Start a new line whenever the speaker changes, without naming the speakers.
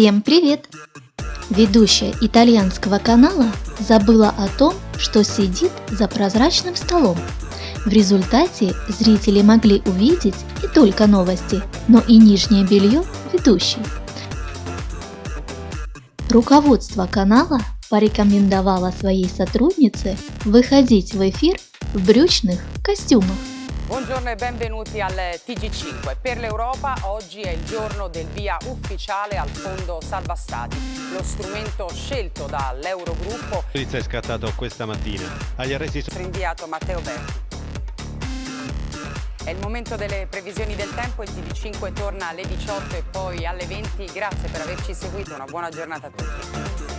Всем привет! Ведущая итальянского канала забыла о том, что сидит за прозрачным столом. В результате зрители могли увидеть не только новости, но и нижнее белье ведущей. Руководство канала порекомендовало своей сотруднице выходить в эфир в брючных костюмах.
Buongiorno e benvenuti al TG5. Per l'Europa oggi è il giorno del via ufficiale al Fondo Salva Stati, lo strumento scelto dall'Eurogruppo.
Polizia è scattato questa mattina. Agli arresti sono
Rinviato Matteo Berti. È il momento delle previsioni del tempo, il TG5 torna alle 18 e poi alle 20. Grazie per averci seguito, una buona giornata a tutti.